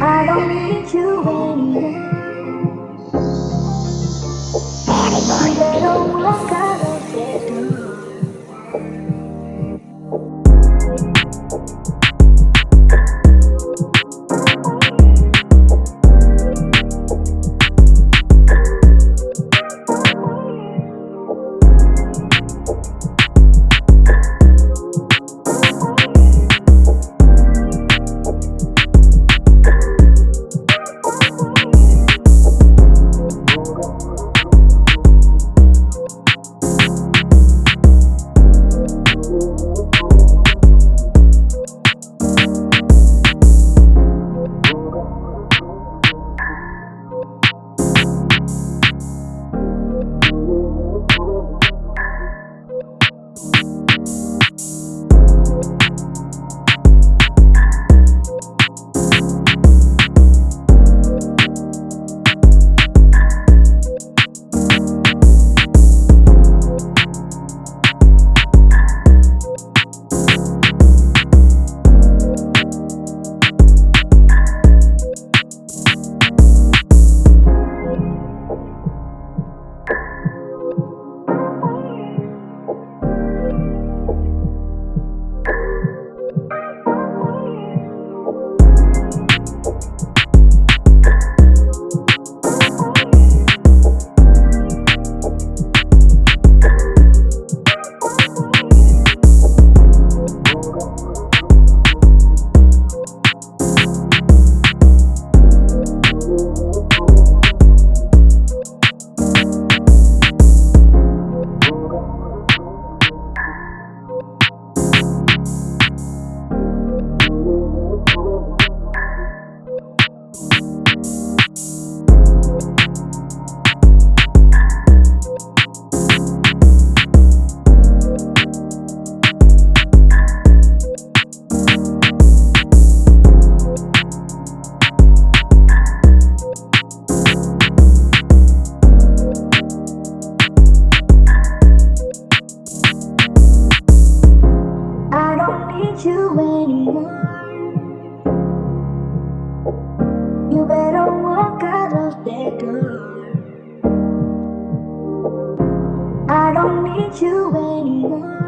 I don't need you anymore. Baby boy. You where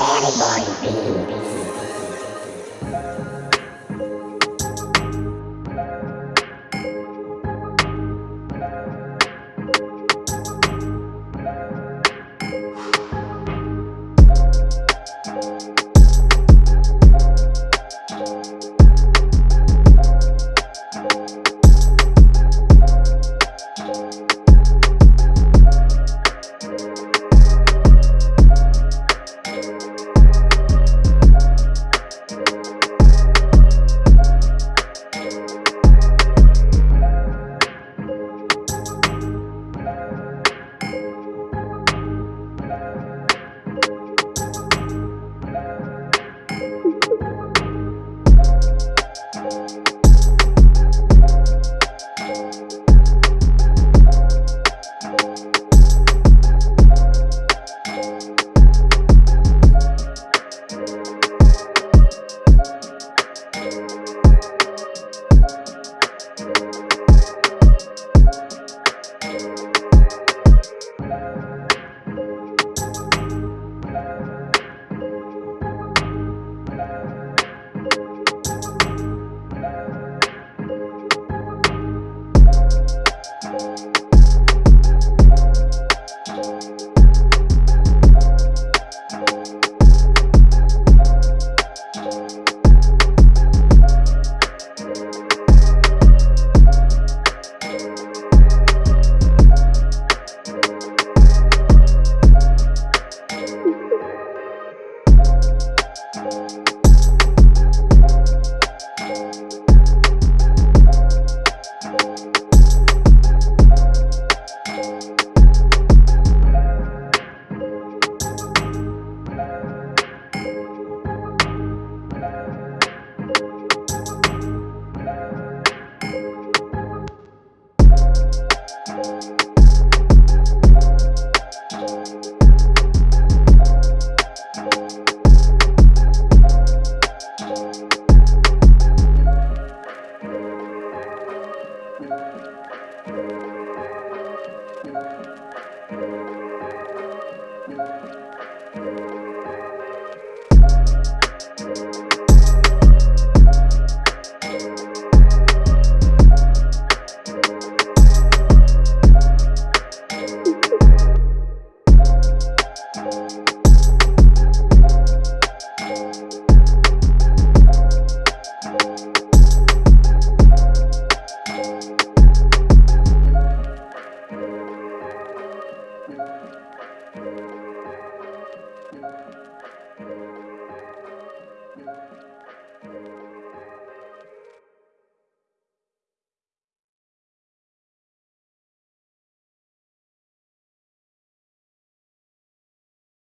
Thank